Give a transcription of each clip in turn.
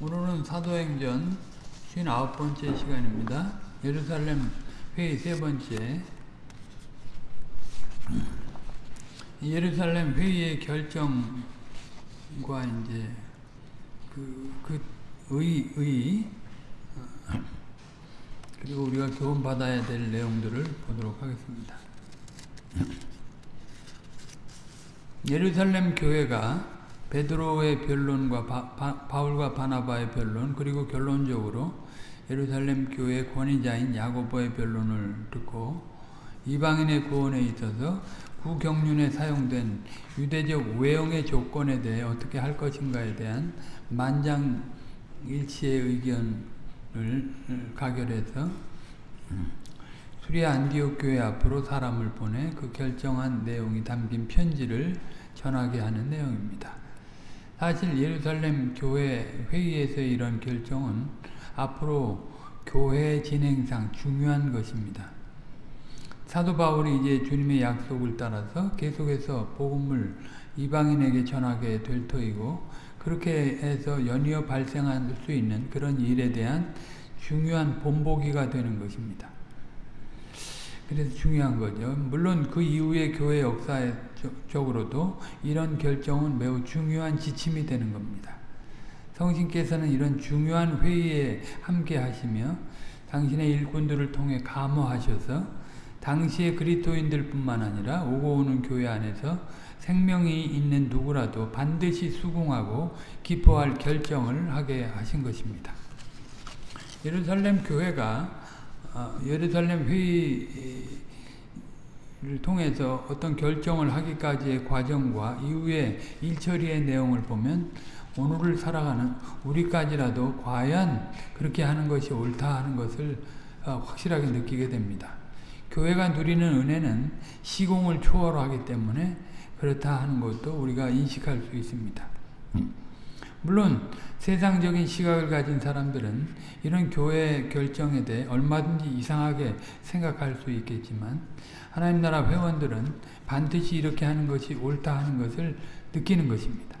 오늘은 사도행전 59번째 시간입니다. 예루살렘 회의 세 번째 예루살렘 회의의 결정과 이제 그, 그 의, 의 그리고 우리가 교훈 받아야 될 내용들을 보도록 하겠습니다. 예루살렘 교회가 베드로의 변론과 바, 바, 울과 바나바의 변론 그리고 결론적으로 예루살렘 교회 권위자인 야고보의 변론을 듣고 이방인의 구원에 있어서 구경륜에 사용된 유대적 외형의 조건에 대해 어떻게 할 것인가에 대한 만장일치의 의견을 가결해서 수리아 안디옥 교회 앞으로 사람을 보내 그 결정한 내용이 담긴 편지를 전하게 하는 내용입니다. 사실 예루살렘 교회 회의에서의 이런 결정은 앞으로 교회 진행상 중요한 것입니다. 사도 바울이 이제 주님의 약속을 따라서 계속해서 복음을 이방인에게 전하게 될 터이고 그렇게 해서 연이어 발생할 수 있는 그런 일에 대한 중요한 본보기가 되는 것입니다. 그래서 중요한 거죠. 물론 그 이후의 교회 역사적으로도 이런 결정은 매우 중요한 지침이 되는 겁니다. 성신께서는 이런 중요한 회의에 함께 하시며 당신의 일꾼들을 통해 감호하셔서 당시의 그리스도인들 뿐만 아니라 오고 오는 교회 안에서 생명이 있는 누구라도 반드시 수긍하고 기뻐할 결정을 하게 하신 것입니다. 예루살렘 교회가 어, 예루살렘 회의를 통해서 어떤 결정을 하기까지의 과정과 이후의 일처리의 내용을 보면 오늘을 살아가는 우리까지라도 과연 그렇게 하는 것이 옳다 하는 것을 어, 확실하게 느끼게 됩니다. 교회가 누리는 은혜는 시공을 초월하기 때문에 그렇다 하는 것도 우리가 인식할 수 있습니다. 물론 세상적인 시각을 가진 사람들은 이런 교회 결정에 대해 얼마든지 이상하게 생각할 수 있겠지만 하나님 나라 회원들은 반드시 이렇게 하는 것이 옳다 하는 것을 느끼는 것입니다.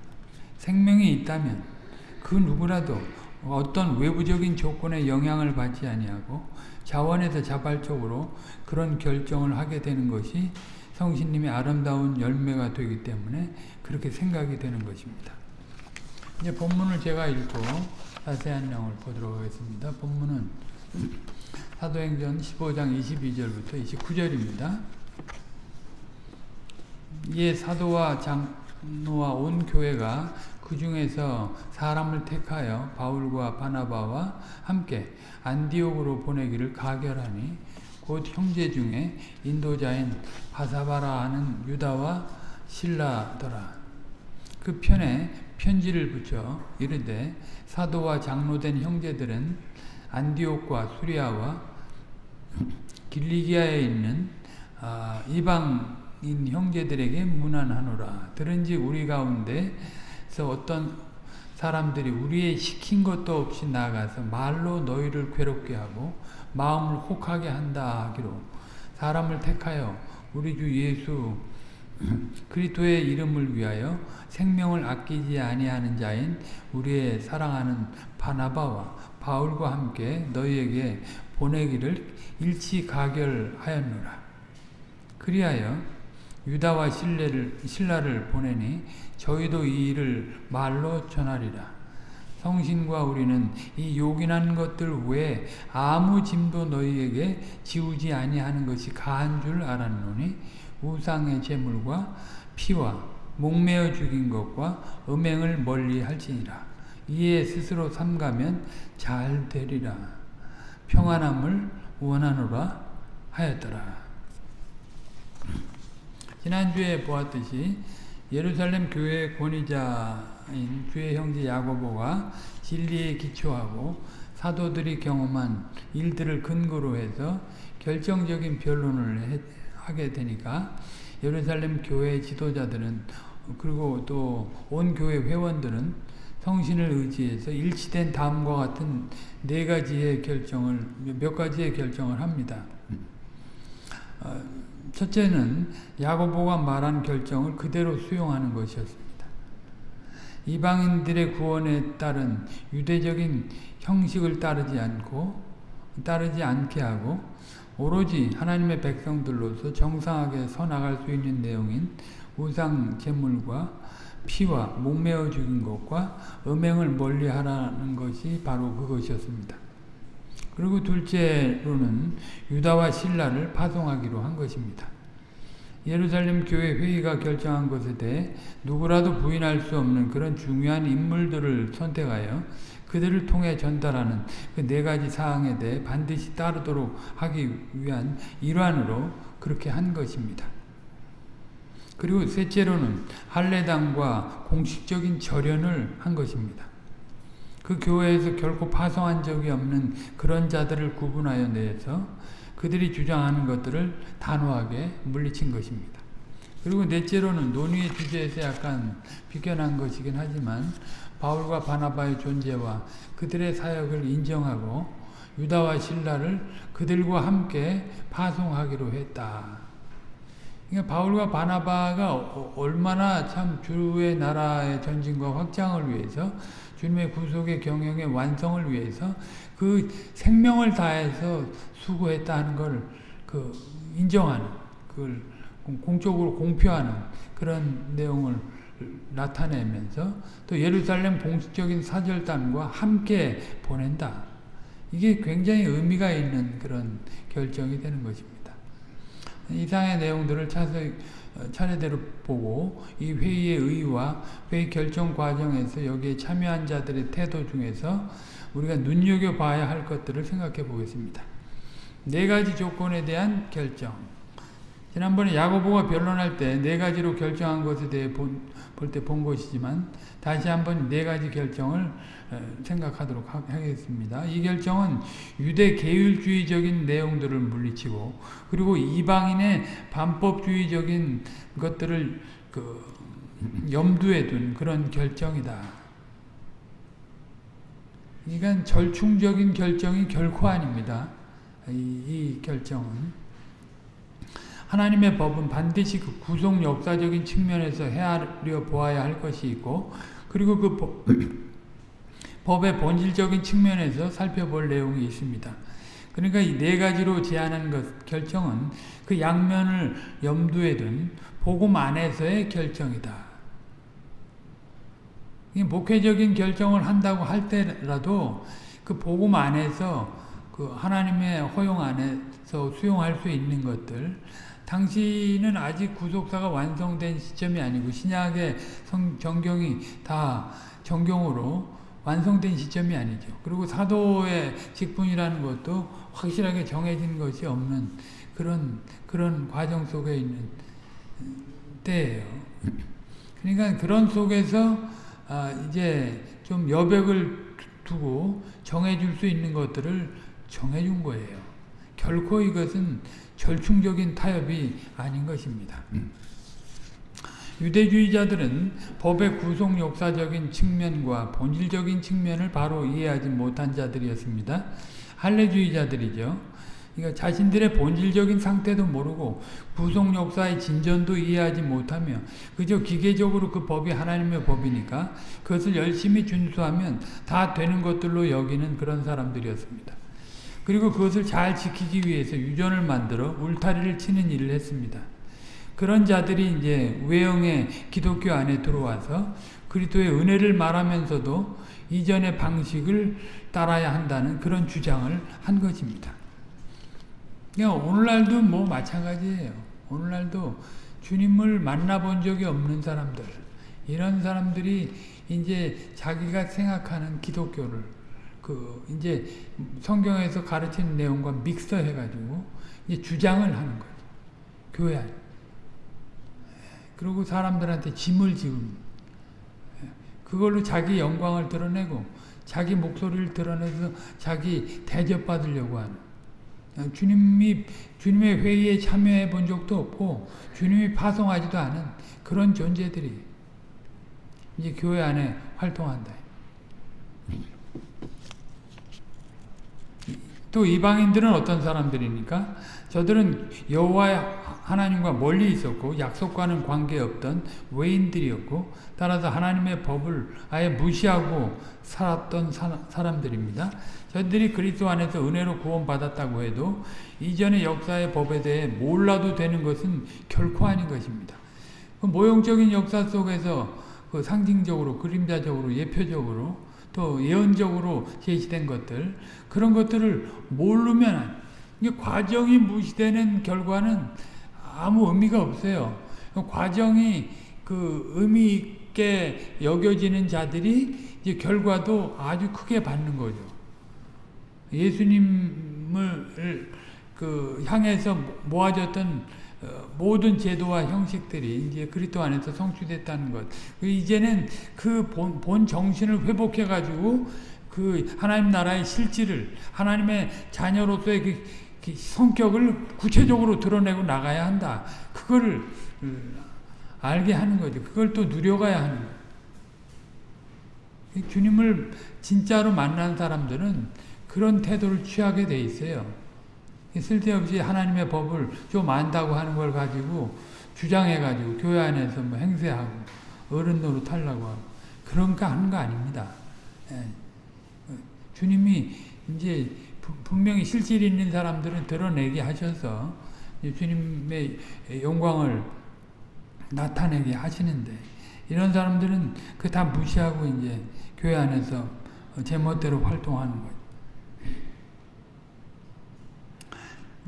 생명이 있다면 그 누구라도 어떤 외부적인 조건에 영향을 받지 아니하고 자원에서 자발적으로 그런 결정을 하게 되는 것이 성신님의 아름다운 열매가 되기 때문에 그렇게 생각이 되는 것입니다. 이제 본문을 제가 읽고 자세한 내용을 보도록 하겠습니다. 본문은 사도행전 15장 22절부터 29절입니다. 이에 사도와 장로와 온 교회가 그 중에서 사람을 택하여 바울과 바나바와 함께 안디옥으로 보내기를 가결하니 곧 형제 중에 인도자인 바사바라 하는 유다와 신라더라. 그 편에 편지를 붙여 이르되 사도와 장로된 형제들은 안디옥과 수리아와 길리기아에 있는 아, 이방인 형제들에게 문안하노라. 들은즉 우리 가운데서 어떤 사람들이 우리의 시킨 것도 없이 나가서 말로 너희를 괴롭게 하고 마음을 혹하게 한다 하기로 사람을 택하여 우리 주 예수 그리스도의 이름을 위하여 생명을 아끼지 아니하는 자인 우리의 사랑하는 바나바와 바울과 함께 너희에게 보내기를 일치 가결하였노라. 그리하여 유다와 신뢰를, 신라를 보내니 저희도 이 일을 말로 전하리라. 성신과 우리는 이 요긴한 것들 외에 아무 짐도 너희에게 지우지 아니하는 것이 가한 줄 알았노니 우상의 제물과 피와 목매어 죽인 것과 음행을 멀리 할지니라. 이에 스스로 삼가면 잘 되리라. 평안함을 원하노라 하였더라. 지난주에 보았듯이 예루살렘 교회 권위자인 주의 형제 야고보가 진리에 기초하고 사도들이 경험한 일들을 근거로 해서 결정적인 변론을 하게 되니까 예루살렘 교회 지도자들은 그리고 또 온 교회 회원들은 성신을 의지해서 일치된 다음과 같은 네 가지의 결정을 몇 가지의 결정을 합니다. 어, 첫째는 야고보가 말한 결정을 그대로 수용하는 것이었습니다. 이방인들의 구원에 따른 유대적인 형식을 따르지 않고 따르지 않게 하고 오로지 하나님의 백성들로서 정상하게 서나갈 수 있는 내용인 우상 제물과 피와 목매어 죽인 것과 음행을 멀리하라는 것이 바로 그것이었습니다. 그리고 둘째로는 유다와 신라를 파송하기로 한 것입니다. 예루살렘 교회 회의가 결정한 것에 대해 누구라도 부인할 수 없는 그런 중요한 인물들을 선택하여 그들을 통해 전달하는 그 네 가지 사항에 대해 반드시 따르도록 하기 위한 일환으로 그렇게 한 것입니다. 그리고 셋째로는 할례당과 공식적인 절연을 한 것입니다. 그 교회에서 결코 파송한 적이 없는 그런 자들을 구분하여 내서 그들이 주장하는 것들을 단호하게 물리친 것입니다. 그리고 넷째로는 논의의 주제에서 약간 비껴난 것이긴 하지만 바울과 바나바의 존재와 그들의 사역을 인정하고 유다와 신라를 그들과 함께 파송하기로 했다. 그러니까 바울과 바나바가 얼마나 참 주의 나라의 전진과 확장을 위해서 주님의 구속의 경영의 완성을 위해서 그 생명을 다해서 수고했다는 걸 그 인정하는 그걸 공적으로 공표하는 그런 내용을 나타내면서 또 예루살렘 공식적인 사절단과 함께 보낸다. 이게 굉장히 의미가 있는 그런 결정이 되는 것입니다. 이상의 내용들을 차서, 차례대로 보고 이 회의의 의의와 회의 결정 과정에서 여기에 참여한 자들의 태도 중에서 우리가 눈여겨봐야 할 것들을 생각해 보겠습니다. 네 가지 조건에 대한 결정 지난번에 야고보가 변론할 때 네 가지로 결정한 것에 대해 볼 때 본 것이지만 다시 한번 네 가지 결정을 생각하도록 하겠습니다. 이 결정은 유대 계율주의적인 내용들을 물리치고 그리고 이방인의 반법주의적인 것들을 그 염두에 둔 그런 결정이다. 그러니까 절충적인 결정이 결코 아닙니다. 이, 이 결정은 하나님의 법은 반드시 그 구속 역사적인 측면에서 헤아려 보아야 할 것이 있고 그리고 그 법, 법의 본질적인 측면에서 살펴볼 내용이 있습니다. 그러니까 이 네 가지로 제안한 것, 결정은 그 양면을 염두에 둔 복음 안에서의 결정이다. 목회적인 결정을 한다고 할 때라도 그 복음 안에서 그 하나님의 허용 안에서 수용할 수 있는 것들 당시는 아직 구속사가 완성된 시점이 아니고 신약의 성, 정경이 다 정경으로 완성된 시점이 아니죠. 그리고 사도의 직분이라는 것도 확실하게 정해진 것이 없는 그런 그런 과정 속에 있는 때예요. 그러니까 그런 속에서 아 이제 좀 여백을 두고 정해줄 수 있는 것들을 정해준 거예요. 결코 이것은 절충적인 타협이 아닌 것입니다. 유대주의자들은 법의 구속 역사적인 측면과 본질적인 측면을 바로 이해하지 못한 자들이었습니다. 할례주의자들이죠. 그러니까 자신들의 본질적인 상태도 모르고 구속 역사의 진전도 이해하지 못하며 그저 기계적으로 그 법이 하나님의 법이니까 그것을 열심히 준수하면 다 되는 것들로 여기는 그런 사람들이었습니다. 그리고 그것을 잘 지키기 위해서 유전을 만들어 울타리를 치는 일을 했습니다. 그런 자들이 이제 외형의 기독교 안에 들어와서 그리스도의 은혜를 말하면서도 이전의 방식을 따라야 한다는 그런 주장을 한 것입니다. 오늘날도 뭐 마찬가지예요. 오늘날도 주님을 만나본 적이 없는 사람들, 이런 사람들이 이제 자기가 생각하는 기독교를 그 이제 성경에서 가르치는 내용과 믹서해 가지고 이제 주장을 하는 거죠. 교회 안에. 그리고 사람들한테 짐을 지운 그걸로 자기 영광을 드러내고 자기 목소리를 드러내서 자기 대접받으려고 하는 주님이 주님의 회의에 참여해 본 적도 없고 주님이 파송하지도 않은 그런 존재들이 이제 교회 안에 활동한다. 또또 이방인들은 어떤 사람들입니까? 저들은 여호와 하나님과 멀리 있었고 약속과는 관계없던 외인들이었고 따라서 하나님의 법을 아예 무시하고 살았던 사 람들입니다. 저들이 그리스도 안에서 은혜로 구원받았다고 해도 이전의 역사의 법에 대해 몰라도 되는 것은 결코 아닌 것입니다. 그 모형적인 역사 속에서 그 상징적으로 그림자적으로 예표적으로 또 예언적으로 제시된 것들 그런 것들을 모르면 과정이 무시되는 결과는 아무 의미가 없어요. 과정이 그 의미 있게 여겨지는 자들이 이제 결과도 아주 크게 받는 거죠. 예수님을 그 향해서 모아졌던 어, 모든 제도와 형식들이 이제 그리스도 안에서 성취됐다는 것. 그 이제는 그 본, 본 정신을 회복해 가지고 그 하나님 나라의 실질을 하나님의 자녀로서의 그, 그 성격을 구체적으로 드러내고 나가야 한다. 그거를 음, 알게 하는 거죠. 그걸 또 누려가야 하는 거예요. 주님을 진짜로 만난 사람들은 그런 태도를 취하게 돼 있어요. 쓸데없이 하나님의 법을 좀 안다고 하는 걸 가지고 주장해가지고 교회 안에서 뭐 행세하고 어른 노릇 하려고 하고 그런 거 하는 거 아닙니다. 예. 주님이 이제 분명히 실질 있는 사람들은 드러내게 하셔서 주님의 영광을 나타내게 하시는데 이런 사람들은 그 다 무시하고 이제 교회 안에서 제멋대로 활동하는 거죠.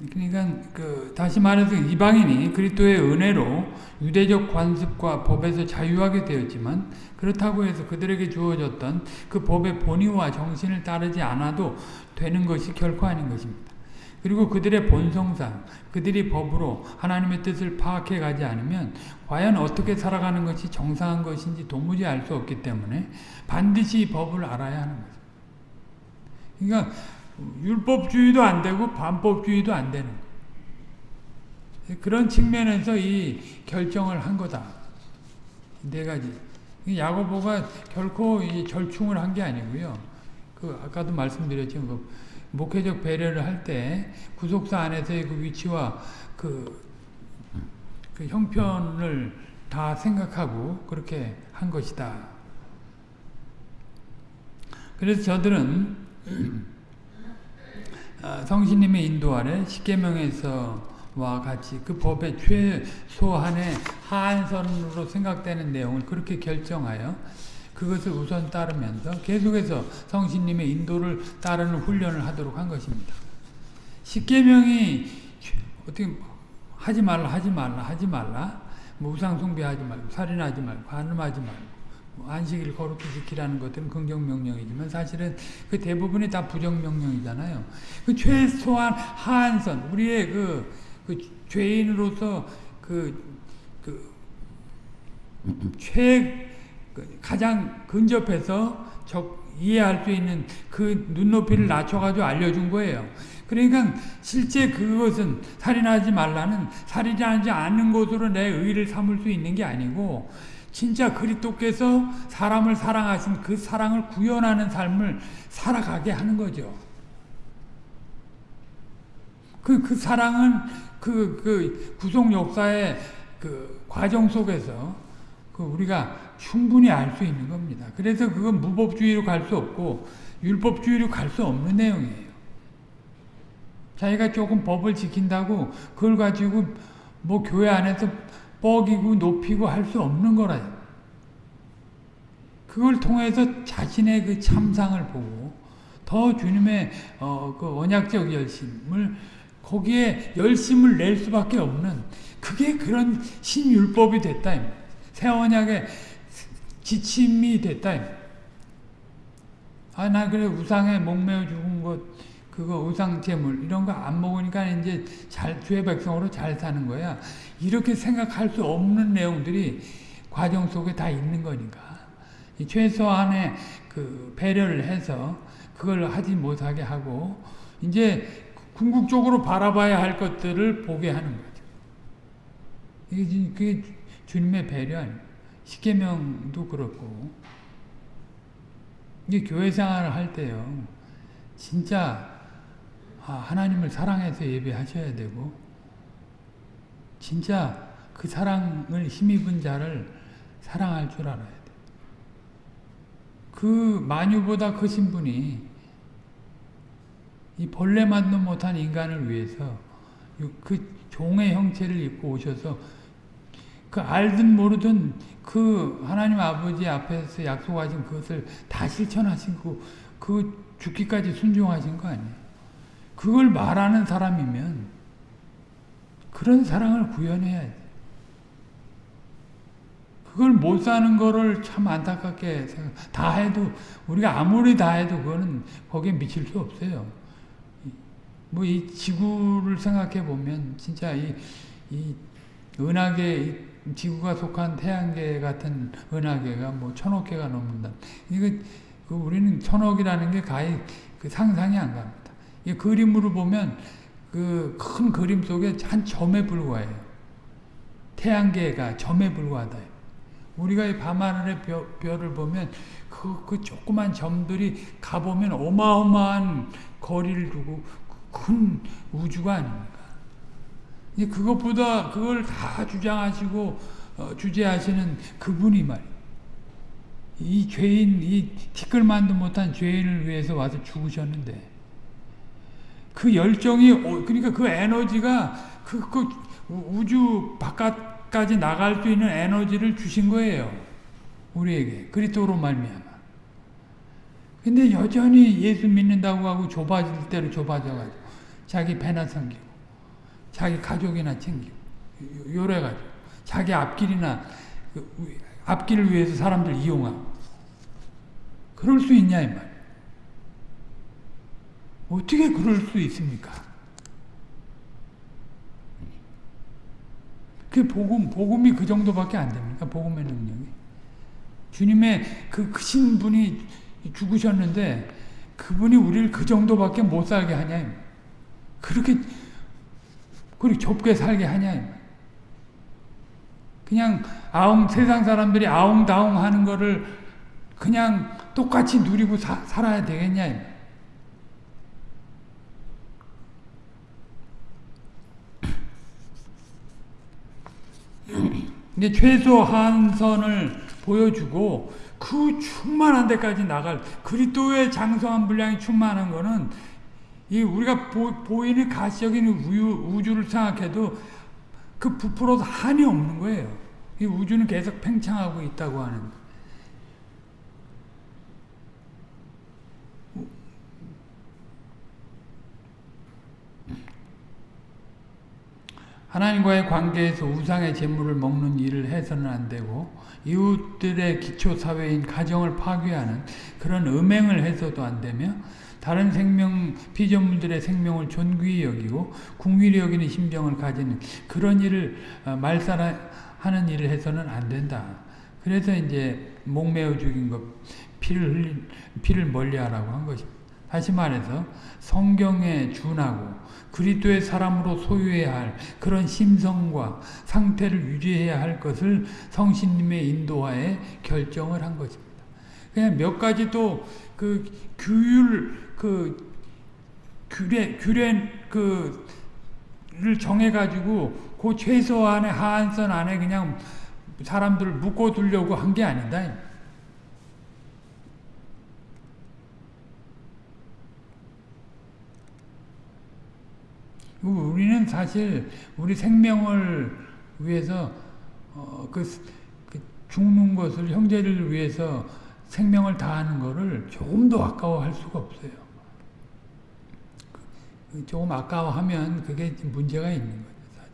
그러니까 그 다시 말해서 이방인이 그리스도의 은혜로 유대적 관습과 법에서 자유하게 되었지만 그렇다고 해서 그들에게 주어졌던 그 법의 본의와 정신을 따르지 않아도 되는 것이 결코 아닌 것입니다. 그리고 그들의 본성상 그들이 법으로 하나님의 뜻을 파악해 가지 않으면 과연 어떻게 살아가는 것이 정상한 것인지 도무지 알 수 없기 때문에 반드시 법을 알아야 하는 거죠. 그러니까 율법주의도 안 되고 반법주의도 안 되는 그런 측면에서 이 결정을 한 거다. 네 가지. 야고보가 결코 절충을 한 게 아니고요. 그 아까도 말씀드렸지만 그 목회적 배려를 할 때 구속사 안에서의 그 위치와 그, 그 형편을 다 생각하고 그렇게 한 것이다. 그래서 저들은 아, 성신님의 인도 아래 십계명에서와 같이 그 법의 최소한의 하한선으로 생각되는 내용을 그렇게 결정하여 그것을 우선 따르면서 계속해서 성신님의 인도를 따르는 훈련을 하도록 한 것입니다. 십계명이 어떻게 하지 말라 하지 말라 하지 말라 뭐 우상 숭배하지 말고 살인하지 말고 간음하지 말고 뭐 안식일 거룩히 지키라는 것들은 긍정 명령이지만 사실은 그 대부분이 다 부정 명령이잖아요. 그 최소한 한선 우리의 그, 그 죄인으로서 그, 그, 최, 그 가장 근접해서 적, 이해할 수 있는 그 눈높이를 낮춰가지고 알려준 거예요. 그러니까 실제 그것은 살인하지 말라는 살인하지 않는 것으로 내 의를 삼을 수 있는 게 아니고 진짜 그리스도께서 사람을 사랑하신 그 사랑을 구현하는 삶을 살아가게 하는 거죠. 그, 그 사랑은 그, 그 구속 역사의 그 과정 속에서 그 우리가 충분히 알 수 있는 겁니다. 그래서 그건 무법주의로 갈 수 없고 율법주의로 갈 수 없는 내용이에요. 자기가 조금 법을 지킨다고 그걸 가지고 뭐 교회 안에서 뻐기고 높이고 할 수 없는 거라. 그걸 통해서 자신의 그 참상을 보고 더 주님의 어, 그 언약적 열심을 거기에 열심을 낼 수밖에 없는 그게 그런 신율법이 됐다. 새 언약의 지침이 됐다. 아, 나 그래 우상에 목매어 죽은 것 그거 우상 제물 이런 거 안 먹으니까 이제 잘 주의 백성으로 잘 사는 거야. 이렇게 생각할 수 없는 내용들이 과정 속에 다 있는 거니까. 최소한의 그 배려를 해서 그걸 하지 못하게 하고 이제 궁극적으로 바라봐야 할 것들을 보게 하는 거죠. 이게 그게 주님의 배려? 십계명도 그렇고 이게 교회 생활을 할 때요. 진짜 아, 하나님을 사랑해서 예배하셔야 되고 진짜 그 사랑을 힘입은 자를 사랑할 줄 알아야 돼. 그 만유보다 크신 분이 이 벌레 만도 못한 인간을 위해서 그 종의 형체를 입고 오셔서 그 알든 모르든 그 하나님 아버지 앞에서 약속하신 그것을 다 실천하시고 그 죽기까지 순종하신 거 아니에요. 그걸 말하는 사람이면 그런 사랑을 구현해야지. 그걸 못 사는 거를 참 안타깝게 생각, 다 해도, 우리가 아무리 다 해도 그거는 거기에 미칠 수 없어요. 뭐 이 지구를 생각해 보면 진짜 이, 이 은하계, 지구가 속한 태양계 같은 은하계가 뭐 천억 개가 넘는다. 이거, 그 우리는 천억이라는 게 가히 그 상상이 안 갑니다. 이 그림으로 보면 그 큰 그림 속에 한 점에 불과해요. 태양계가 점에 불과하다. 우리가 이 밤하늘의 별, 별을 보면 그, 그 조그만 점들이 가보면 어마어마한 거리를 두고 큰 우주가 아닙니까? 그것보다 그걸 다 주장하시고 어, 주제하시는 그분이 말이에요. 이 죄인, 이 티끌만도 못한 죄인을 위해서 와서 죽으셨는데 그 열정이 어, 그러니까 그 에너지가 그, 그 우주 바깥까지 나갈 수 있는 에너지를 주신 거예요. 우리에게 그리스도로 말미암아. 근데 여전히 예수 믿는다고 하고 좁아질 대로 좁아져가지고 자기 배나 섬기고 자기 가족이나 챙기고 요래가지고 자기 앞길이나 그 앞길을 위해서 사람들 이용하고 그럴 수 있냐 이 말. 어떻게 그럴 수 있습니까? 그 복음, 복음이 그 정도밖에 안 됩니까? 복음의 능력이. 주님의 그 크신 분이 죽으셨는데 그분이 우리를 그 정도밖에 못 살게 하냐. 그렇게, 그렇게 좁게 살게 하냐. 그냥 아웅, 세상 사람들이 아웅다웅 하는 거를 그냥 똑같이 누리고 사, 살아야 되겠냐. 이제 최소 한 선을 보여주고 그 충만한 데까지 나갈 그리스도의 장성한 분량이 충만한 거는 이 우리가 보, 이는 가시적인 우주, 를 생각해도 그 부풀어서 한이 없는 거예요. 이 우주는 계속 팽창하고 있다고 하는 하나님과의 관계에서 우상의 재물을 먹는 일을 해서는 안 되고 이웃들의 기초 사회인 가정을 파괴하는 그런 음행을 해서도 안 되며 다른 생명 피조물들의 생명을 존귀히 여기고 궁일히 여기는 심정을 가지는 그런 일을 어, 말살하는 일을 해서는 안 된다. 그래서 이제 목매어 죽인 것 피를 흘린 피를 멀리하라고 한 것입니다. 다시 말해서 성경에 준하고 그리스도의 사람으로 소유해야 할 그런 심성과 상태를 유지해야 할 것을 성신님의 인도하에 결정을 한 것입니다. 그냥 몇 가지 또 그 규율 그 규례 규례 그를 정해 가지고 그 최소한의 하한선 안에 그냥 사람들을 묶어 두려고 한 게 아니다. 우리는 사실 우리 생명을 위해서 어, 그, 그, 죽는 것을 형제를 위해서 생명을 다하는 것을 조금 더 아까워할 수가 없어요. 그, 조금 아까워하면 그게 문제가 있는 거죠. 사실.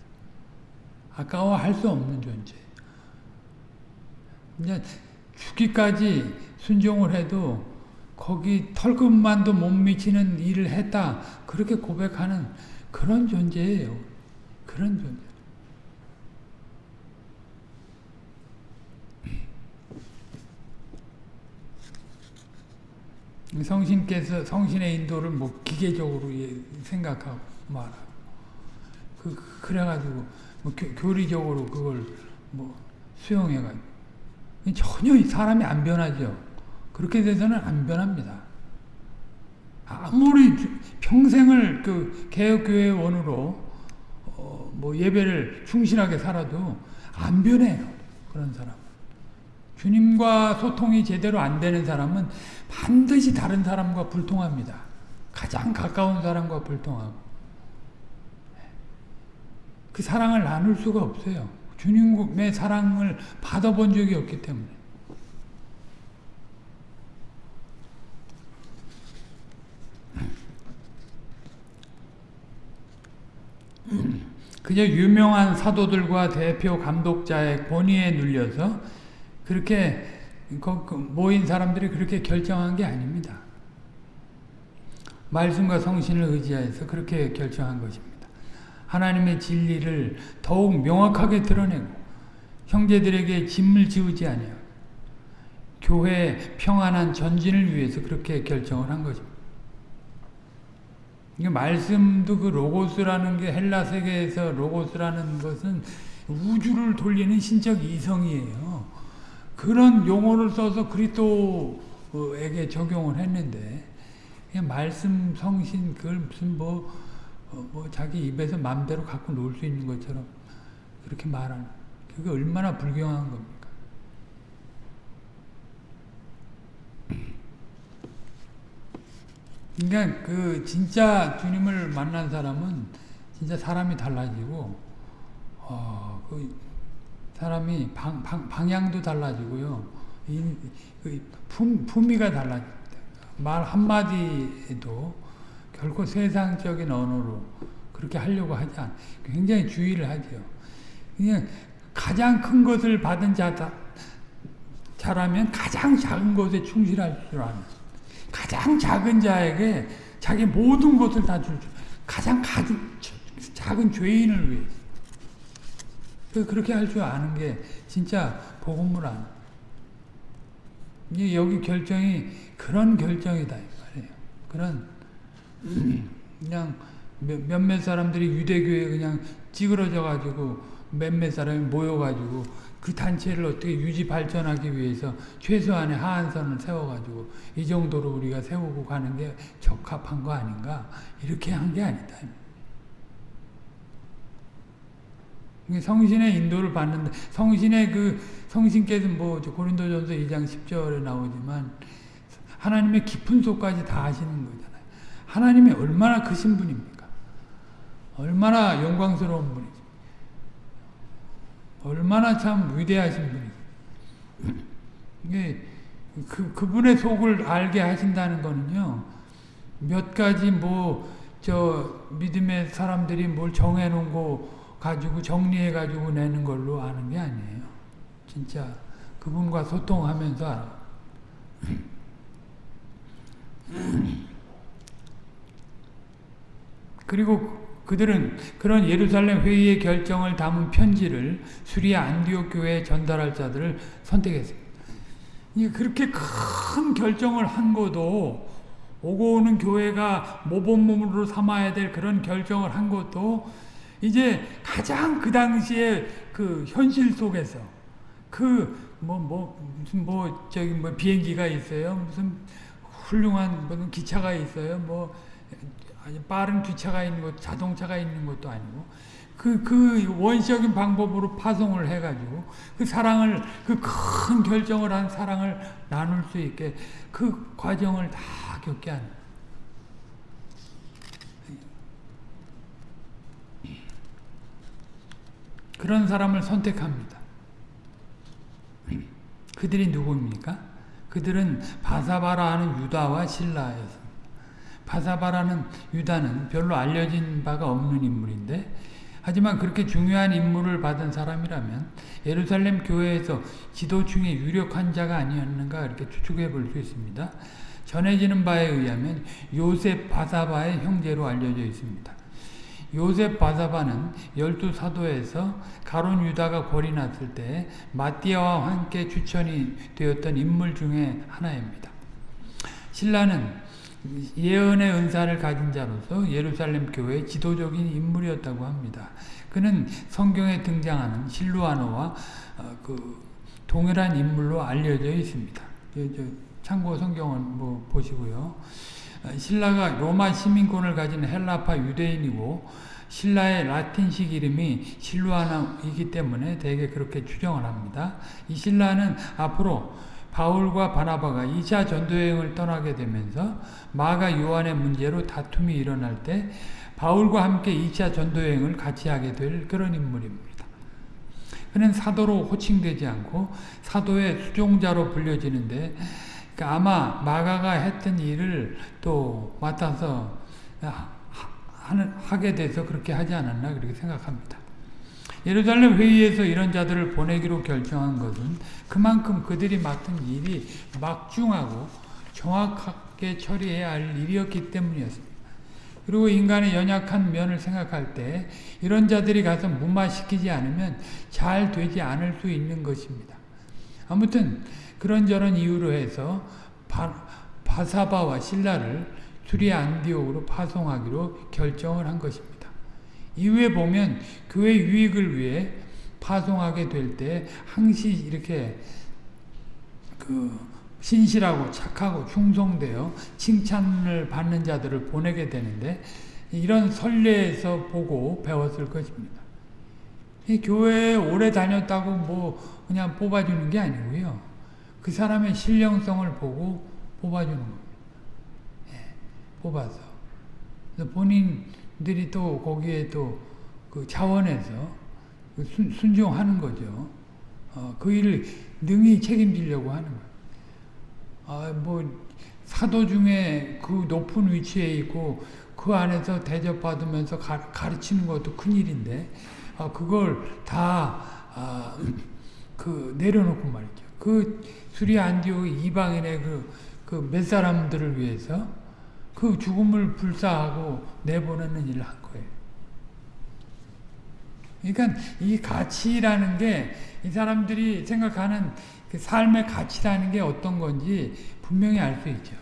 아까워할 수 없는 존재. 이제 죽기까지 순종을 해도 거기 털끝만도 못 미치는 일을 했다. 그렇게 고백하는 그런 존재예요. 그런 존재. 성신께서 성신의 인도를 뭐 기계적으로 생각하고 말하고 그 그래가지고 뭐 교, 리적으로 그걸 뭐 수용해가지고 전혀 사람이 안 변하죠. 그렇게 돼서는 안 변합니다. 아무리 평생을 그 개혁교회원으로 어, 뭐 예배를 충실하게 살아도 안 변해요. 그런 사람. 주님과 소통이 제대로 안 되는 사람은 반드시 다른 사람과 불통합니다. 가장 가까운 사람과 불통하고. 그 사랑을 나눌 수가 없어요. 주님의 사랑을 받아본 적이 없기 때문에. 그저 유명한 사도들과 대표 감독자의 권위에 눌려서 그렇게 모인 사람들이 그렇게 결정한 게 아닙니다. 말씀과 성신을 의지하여서 그렇게 결정한 것입니다. 하나님의 진리를 더욱 명확하게 드러내고 형제들에게 짐을 지우지 아니하고 교회의 평안한 전진을 위해서 그렇게 결정을 한 것입니다. 말씀도 그 로고스라는 게 헬라 세계에서 로고스라는 것은 우주를 돌리는 신적 이성이에요. 그런 용어를 써서 그리스도에게 적용을 했는데 그냥 말씀 성신 그걸 무슨 뭐, 어, 뭐 자기 입에서 마음대로 갖고 놀 수 있는 것처럼 그렇게 말하는 그게 얼마나 불경한 겁니까? 그러니까 그 진짜 주님을 만난 사람은 진짜 사람이 달라지고 어 그 사람이 방, 방, 방향도 달라지고요. 이, 그 품, 품위가 달라집니다. 말 한마디에도 결코 세상적인 언어로 그렇게 하려고 하지 않 굉장히 주의를 하죠. 그냥 가장 큰 것을 받은 자다, 자라면 가장 작은 것에 충실할 줄 아는 가장 작은 자에게 자기 모든 것을 다줄 줄. 가장 가진, 작은 죄인을 위해 그 그렇게 할 줄 아는 게 진짜 복음을 아는. 여기 결정이 그런 결정이다 이 말이에요. 그런 그냥 몇몇 사람들이 유대교에 그냥 찌그러져 가지고 몇몇 사람이 모여 가지고 그 단체를 어떻게 유지 발전하기 위해서 최소한의 하한선을 세워가지고 이 정도로 우리가 세우고 가는 게 적합한 거 아닌가 이렇게 한 게 아니다. 성신의 인도를 받는다. 성신의 그 성신께서 뭐 고린도전서 2장 10절에 나오지만 하나님의 깊은 속까지 다 아시는 거잖아요. 하나님이 얼마나 크신 분입니까? 얼마나 영광스러운 분이죠. 얼마나 참 위대하신 분이에요. 이게 그, 그분의 속을 알게 하신다는 거는요, 몇 가지 뭐, 저, 믿음의 사람들이 뭘 정해놓은 거 가지고, 정리해가지고 내는 걸로 아는 게 아니에요. 진짜, 그분과 소통하면서 알아. 그리고 그들은 그런 예루살렘 회의의 결정을 담은 편지를 수리아 안디옥 교회에 전달할 자들을 선택했습니다. 그렇게 큰 결정을 한 것도 오고 오는 교회가 모범몸으로 삼아야 될 그런 결정을 한 것도 이제 가장 그 당시에 그 현실 속에서 그 뭐 뭐 무슨 뭐 저기 뭐 비행기가 있어요 무슨 훌륭한 무슨 기차가 있어요 뭐 아주 빠른 기차가 있는 것, 자동차가 있는 것도 아니고 그, 그 원시적인 방법으로 파송을 해가지고 그 사랑을, 그 큰 결정을 한 사랑을 나눌 수 있게 그 과정을 다 겪게 하는. 그런 사람을 선택합니다. 그들이 누구입니까? 그들은 바사바라 하는 유다와 신라였습니다. 바사바라는 유다는 별로 알려진 바가 없는 인물인데 하지만 그렇게 중요한 임무를 받은 사람이라면 예루살렘 교회에서 지도층의 유력한 자가 아니었는가 이렇게 추측해 볼 수 있습니다. 전해지는 바에 의하면 요셉 바사바의 형제로 알려져 있습니다. 요셉 바사바는 열두 사도에서 가론 유다가 골이 났을 때 마띠아와 함께 추천이 되었던 인물 중에 하나입니다. 신라는 예언의 은사를 가진 자로서 예루살렘 교회의 지도적인 인물이었다고 합니다. 그는 성경에 등장하는 실루아노와 어, 그 동일한 인물로 알려져 있습니다. 참고 성경을 뭐 보시고요. 신라가 로마 시민권을 가진 헬라파 유대인이고 신라의 라틴식 이름이 실루아나이기 때문에 대개 그렇게 추정을 합니다. 이 신라는 앞으로 바울과 바나바가 2차 전도여행을 떠나게 되면서 마가 요한의 문제로 다툼이 일어날 때 바울과 함께 2차 전도여행을 같이 하게 될 그런 인물입니다. 그는 사도로 호칭되지 않고 사도의 수종자로 불려지는데 그러니까 아마 마가가 했던 일을 또 맡아서 하게 돼서 그렇게 하지 않았나 그렇게 생각합니다. 예루살렘 회의에서 이런 자들을 보내기로 결정한 것은 그만큼 그들이 맡은 일이 막중하고 정확하게 처리해야 할 일이었기 때문이었습니다. 그리고 인간의 연약한 면을 생각할 때 이런 자들이 가서 무마시키지 않으면 잘 되지 않을 수 있는 것입니다. 아무튼 그런저런 이유로 해서 바, 바사바와 신라를 수리 안디옥으로 파송하기로 결정을 한 것입니다. 이후에 보면 교회 유익을 위해 파송하게 될 때 항시 이렇게 그 신실하고 착하고 충성되어 칭찬을 받는 자들을 보내게 되는데 이런 선례에서 보고 배웠을 것입니다. 이 교회에 오래 다녔다고 뭐 그냥 뽑아주는 게 아니고요. 그 사람의 신령성을 보고 뽑아주는 겁니다. 예, 뽑아서. 본인 들이 또 거기에 또 그 자원에서 그 순, 순종하는 거죠. 어, 그 일을 능히 책임지려고 하는 거예요. 아, 뭐, 사도 중에 그 높은 위치에 있고 그 안에서 대접받으면서 가, 가르치는 것도 큰일인데, 아, 그걸 다, 아, 그, 내려놓고 말이죠. 그 수리 안디오 이방인의 그, 그 몇 사람들을 위해서 그 죽음을 불사하고 내보내는 일을 한 거예요. 그러니까 이 가치라는 게 이 사람들이 생각하는 그 삶의 가치라는 게 어떤 건지 분명히 알 수 있죠.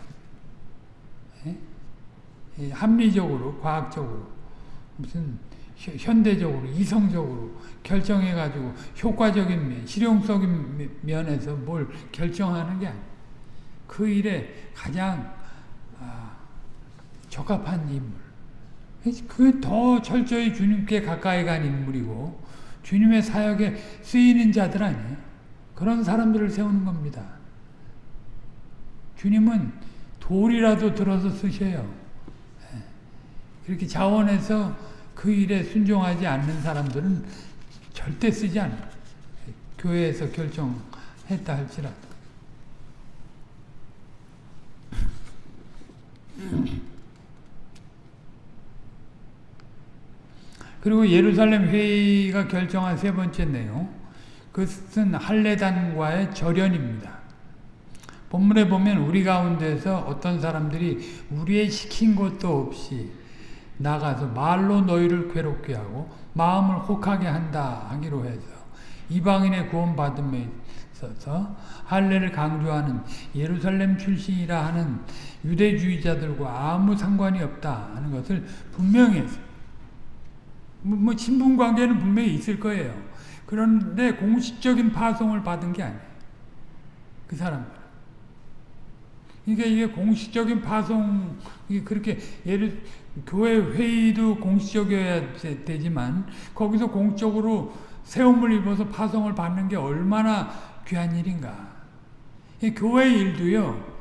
예? 합리적으로, 과학적으로, 무슨 현대적으로, 이성적으로 결정해가지고 효과적인 면, 실용적인 면에서 뭘 결정하는 게 아니에요. 그 일에 가장 아, 적합한 인물. 그게 더 철저히 주님께 가까이 간 인물이고 주님의 사역에 쓰이는 자들 아니에요. 그런 사람들을 세우는 겁니다. 주님은 돌이라도 들어서 쓰셔요. 예. 그렇게 자원해서 그 일에 순종하지 않는 사람들은 절대 쓰지 않아요. 교회에서 결정했다 할지라도. 그리고 예루살렘 회의가 결정한 세 번째 내용 그것은 할례단과의 절연입니다. 본문에 보면 우리 가운데서 어떤 사람들이 우리의 시킨 것도 없이 나가서 말로 너희를 괴롭게 하고 마음을 혹하게 한다 하기로 해서 이방인의 구원받음에 있어서 할례를 강조하는 예루살렘 출신이라 하는 유대주의자들과 아무 상관이 없다 하는 것을 분명히. 뭐, 뭐 친분 관계는 분명히 있을 거예요. 그런데 공식적인 파송을 받은 게 아니에요. 그 사람들. 그러니까 이게 공식적인 파송이 그렇게 예를 교회 회의도 공식적이어야 되지만 거기서 공적으로 세움을 입어서 파송을 받는 게 얼마나 귀한 일인가. 교회 일도요.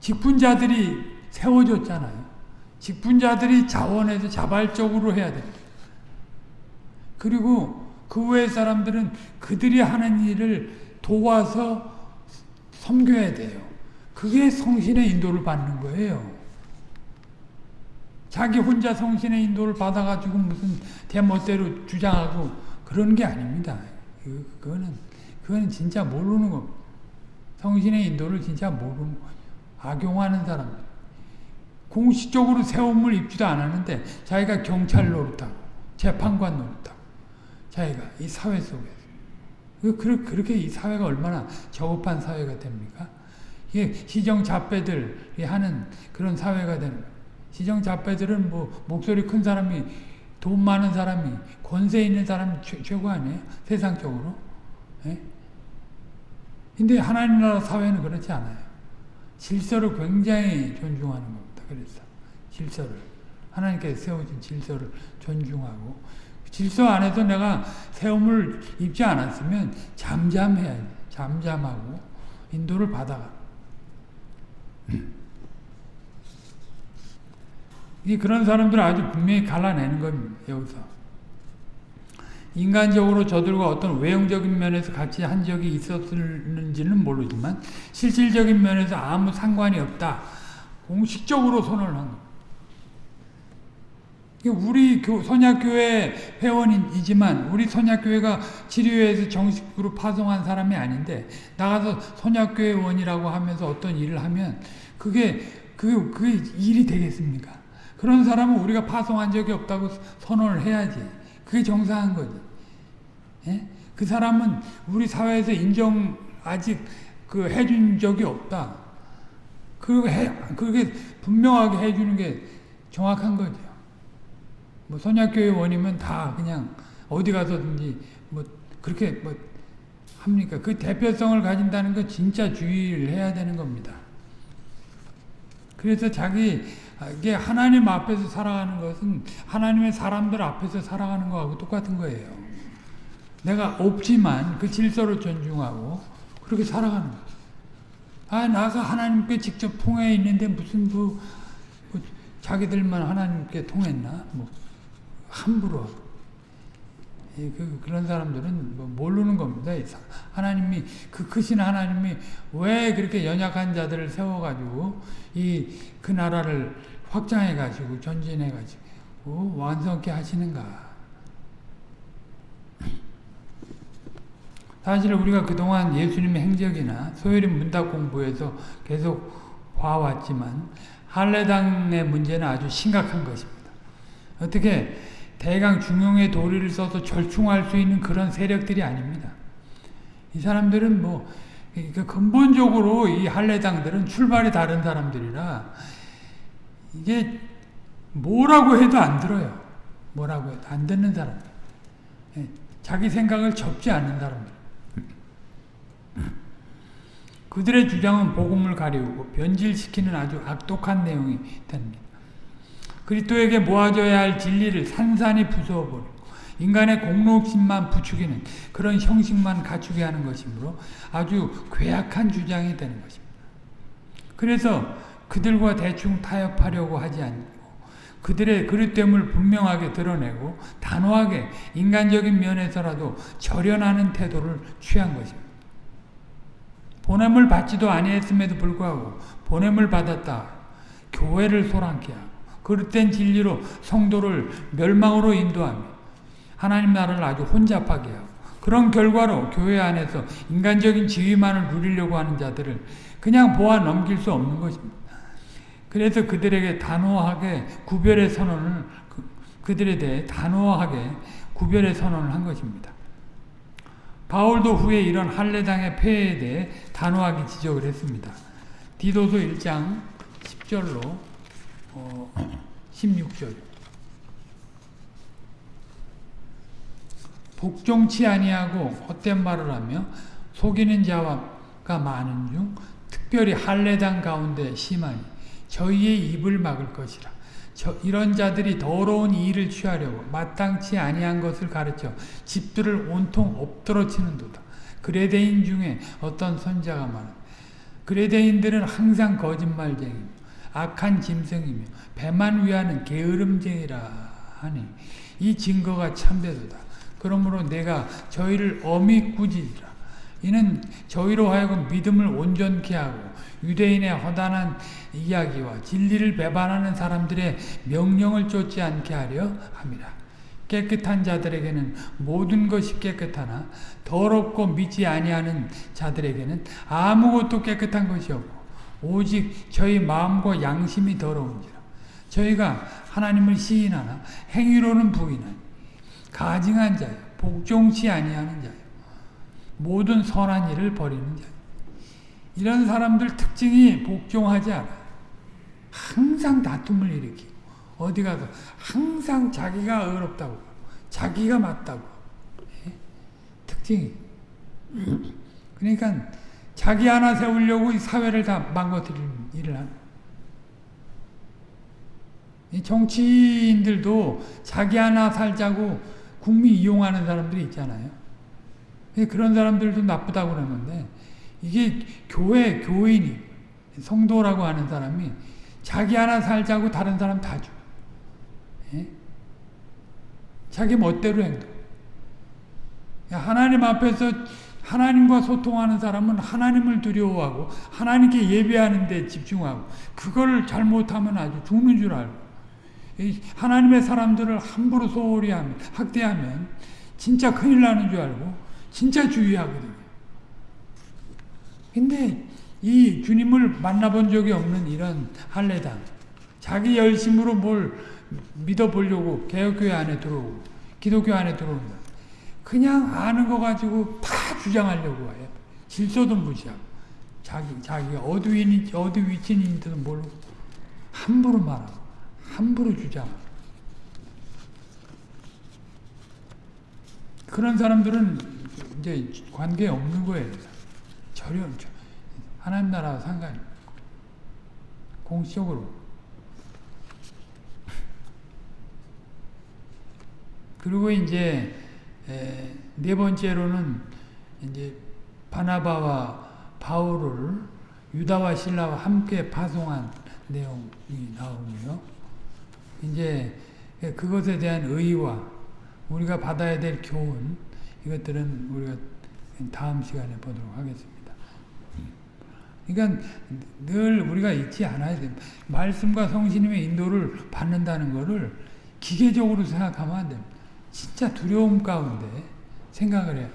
직분자들이 세워졌잖아요. 직분자들이 자원해서 자발적으로 해야 됩니다. 그리고 그 외의 사람들은 그들이 하는 일을 도와서 섬겨야 돼요. 그게 성신의 인도를 받는 거예요. 자기 혼자 성신의 인도를 받아가지고 무슨 대멋대로 주장하고 그런 게 아닙니다. 그거는, 그거는 진짜 모르는 겁니다. 성신의 인도를 진짜 모르는 거예요. 악용하는 사람들. 공식적으로 세움을 입지도 않았는데 자기가 경찰 노릇하고 재판관 노릇하고 자기가 이 사회 속에서 그렇게 이 사회가 얼마나 저급한 사회가 됩니까? 이게 시정잡배들이 하는 그런 사회가 되는. 시정잡배들은 뭐 목소리 큰 사람이 돈 많은 사람이 권세 있는 사람이 최, 고 아니에요? 세상적으로. 예? 근데 하나님 나라 사회는 그렇지 않아요. 질서를 굉장히 존중하는 겁니다. 그랬어. 질서를. 하나님께서 세우신 질서를 존중하고 질서 안에서 내가 세움을 입지 않았으면 잠잠해야지. 잠잠하고 인도를 받아가. 이 그런 사람들을 아주 분명히 갈라내는 겁니다. 여기서. 인간적으로 저들과 어떤 외형적인 면에서 같이 한 적이 있었는지는 모르지만 실질적인 면에서 아무 상관이 없다. 공식적으로 선언을 한 겁니다. 우리 선약교회 회원이지만 우리 선약교회가 치료회에서 정식으로 파송한 사람이 아닌데 나가서 선약교회 원이라고 하면서 어떤 일을 하면 그게 그 그게 일이 되겠습니까? 그런 사람은 우리가 파송한 적이 없다고 선언을 해야지. 그게 정상한 거지. 예? 그 사람은 우리 사회에서 인정 아직 그 해준 적이 없다. 그 해, 그게 분명하게 해주는 게 정확한 거죠. 뭐 선약교회 원이면 다 그냥 어디 가서든지 뭐 그렇게 뭐 합니까? 그 대표성을 가진다는 건 진짜 주의를 해야 되는 겁니다. 그래서 자기 이게 하나님 앞에서 살아가는 것은 하나님의 사람들 앞에서 살아가는 거하고 똑같은 거예요. 내가 없지만 그 질서를 존중하고 그렇게 살아가는 거예요. 아, 나가 하나님께 직접 통해 있는데 무슨 뭐, 뭐 자기들만 하나님께 통했나? 뭐 함부로 그, 그런 사람들은 뭐 모르는 겁니다. 하나님이 그 크신 하나님이 왜 그렇게 연약한 자들을 세워가지고 이 그 나라를 확장해가지고 전진해가지고 완성케 하시는가? 사실 우리가 그동안 예수님의 행적이나 소요림 문답 공부에서 계속 봐왔지만 할례당의 문제는 아주 심각한 것입니다. 어떻게 대강 중용의 도리를 써서 절충할 수 있는 그런 세력들이 아닙니다. 이 사람들은 뭐 그러니까 근본적으로 이 할례당들은 출발이 다른 사람들이라 이게 뭐라고 해도 안 들어요. 뭐라고 해도 안 듣는 사람들. 예, 자기 생각을 접지 않는 사람들. 그들의 주장은 복음을 가리우고 변질시키는 아주 악독한 내용이 됩니다. 그리스도에게 모아져야 할 진리를 산산이 부숴버리고 인간의 공로심만 부추기는 그런 형식만 갖추게 하는 것이므로 아주 괴악한 주장이 되는 것입니다. 그래서 그들과 대충 타협하려고 하지 않고 그들의 그릇됨을 분명하게 드러내고 단호하게 인간적인 면에서라도 절연하는 태도를 취한 것입니다. 보냄을 받지도 아니했음에도 불구하고 보냄을 받았다. 교회를 소란케 하고 그릇된 진리로 성도를 멸망으로 인도하며 하나님 나라를 아주 혼잡하게 하고 그런 결과로 교회 안에서 인간적인 지위만을 누리려고 하는 자들을 그냥 보아 넘길 수 없는 것입니다. 그래서 그들에게 단호하게 구별의 선언을 그들에 대해 단호하게 구별의 선언을 한 것입니다. 바울도 후에 이런 할례당의 폐해에 대해 단호하게 지적을 했습니다. 디도서 1장 10절로 어, 16절 복종치 아니하고 헛된 말을 하며 속이는 자가 많은 중 특별히 할례당 가운데 심하니 저희의 입을 막을 것이라. 저, 이런 자들이 더러운 일을 취하려고 마땅치 아니한 것을 가르쳐 집들을 온통 엎드러치는도다. 그레데인 중에 어떤 선자가 말하 그레데인들은 항상 거짓말쟁이며 악한 짐승이며 배만 위하는 게으름쟁이라 하니 이 증거가 참되도다. 그러므로 내가 저희를 엄히 꾸짖으라. 이는 저희로 하여금 믿음을 온전케 하고 유대인의 허단한 이야기와 진리를 배반하는 사람들의 명령을 쫓지 않게 하려 합니다. 깨끗한 자들에게는 모든 것이 깨끗하나 더럽고 믿지 아니하는 자들에게는 아무것도 깨끗한 것이 없고 오직 저희 마음과 양심이 더러운지라 저희가 하나님을 시인하나 행위로는 부인하니 가증한 자요 복종치 아니하는 자요 모든 선한 일을 버리는 자요 이런 사람들 특징이 복종하지 않아요. 항상 다툼을 일으키고 어디 가서 항상 자기가 어렵다고 자기가 맞다고 예? 특징이 그러니까 자기 하나 세우려고 이 사회를 다 망가뜨리는 일을 하는 이 정치인들도 자기 하나 살자고 국민 이용하는 사람들이 있잖아요. 그런 사람들도 나쁘다고 그러는데 이게 교회 교인이 성도라고 하는 사람이 자기 하나 살자고 다른 사람 다 줘. 예? 자기 멋대로 행동. 하나님 앞에서 하나님과 소통하는 사람은 하나님을 두려워하고 하나님께 예배하는 데 집중하고 그걸 잘못하면 아주 죽는 줄 알고 하나님의 사람들을 함부로 소홀히 하면 학대하면 진짜 큰일 나는 줄 알고 진짜 주의하거든요. 근데 이 주님을 만나본 적이 없는 이런 할례당 자기 열심으로 뭘 믿어보려고 개혁교회 안에 들어오고 기독교 안에 들어온다. 그냥 아는 거 가지고 다 주장하려고 해요. 질서도 무시하고 자기 자기가 어디 위인지 어디 위치인지도 모르고 함부로 말하고 함부로 주장. 그런 사람들은 이제 관계 없는 거예요. 전혀 하나님 나라와 상관이 공식적으로. 그리고 이제 네 번째로는 이제 바나바와 바울을 유다와 신라와 함께 파송한 내용이 나오고요. 이제 그것에 대한 의의와 우리가 받아야 될 교훈 이것들은 우리가 다음 시간에 보도록 하겠습니다. 그러니까 늘 우리가 잊지 않아야 됩니다. 말씀과 성신님의 인도를 받는다는 것을 기계적으로 생각하면 안 됩니다. 진짜 두려움 가운데 생각을 해요.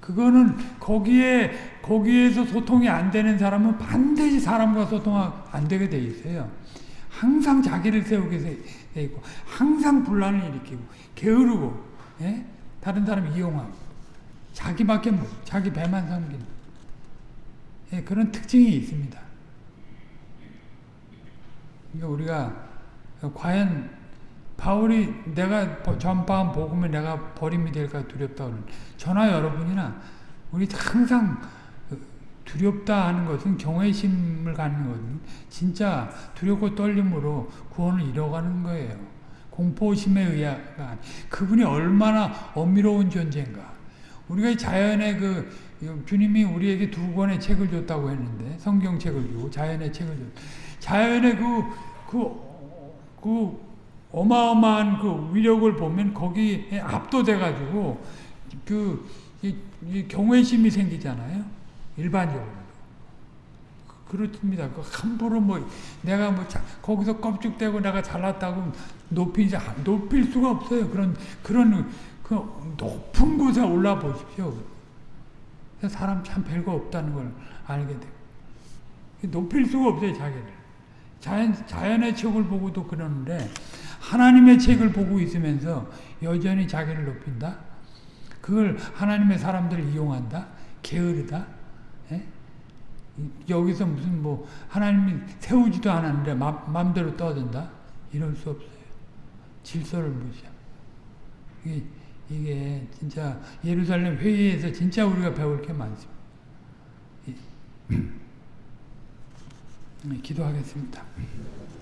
그거는 거기에 거기에서 소통이 안 되는 사람은 반드시 사람과 소통 안 되게 돼 있어요. 항상 자기를 세우게 돼 있고 항상 분란을 일으키고 게으르고 예? 다른 사람 이용하고 자기밖에 못 자기 배만 섬기는 예, 그런 특징이 있습니다. 그러니까 우리가 과연 바울이 내가 전파한 복음을 내가 버림이 될까 두렵다 는 저나 여러분이나 우리 항상 두렵다 하는 것은 경외심을 갖는 것은 진짜 두렵고 떨림으로 구원을 이뤄가는 거예요. 공포심에 의한 그분이 얼마나 엄밀로운 존재인가. 우리가 자연의 그 주님이 우리에게 두 권의 책을 줬다고 했는데 성경책을 주고 자연의 책을 줬. 자연의 그그 그, 그 어마어마한 그 위력을 보면 거기에 압도돼 가지고 그 이, 이 경외심이 생기잖아요. 일반적으로. 그렇습니다. 그 함부로 뭐 내가 뭐 자, 거기서 껍죽대고 내가 잘났다고 높이지 높일 수가 없어요. 그런 그런 그 높은 곳에 올라 보십시오. 사람 참 별거 없다는 걸 알게 돼요. 높일 수가 없어요, 자기를. 자연 자연의 책을 보고도 그러는데 하나님의 책을 보고 있으면서 여전히 자기를 높인다. 그걸 하나님의 사람들을 이용한다. 게으르다. 예? 여기서 무슨 뭐 하나님이 세우지도 않았는데 맘, 대로 떠든다. 이럴 수 없어요. 질서를 무시하고. 이게, 이게 진짜 예루살렘 회의에서 진짜 우리가 배울 게 많습니다. 기도하겠습니다.